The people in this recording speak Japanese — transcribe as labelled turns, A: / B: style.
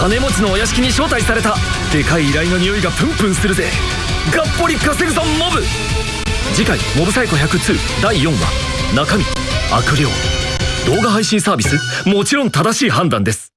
A: 金持ちのお屋敷に招待された。でかい依頼の匂いがプンプンするぜ。がっぽり稼ぐぞモブ。次回「モブサイコ102」第4話。中身。悪霊。動画配信サービス。もちろん正しい判断です。